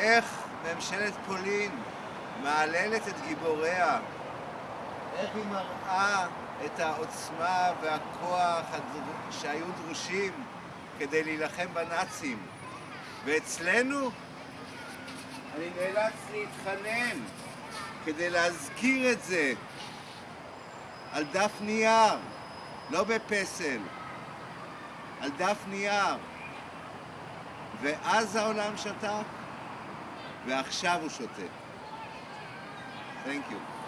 איך ממשלת פולין מהללת את גיבוריה, איך היא מראה את העוצמה והכוח שהיו דרושים כדי להילחם בנאצים. ואצלנו אני נאלץ להתחנן כדי להזכיר את זה על דף נייר, לא בפסל, על דף נייר. ואז העולם שתק, ועכשיו הוא שותק. Thank you.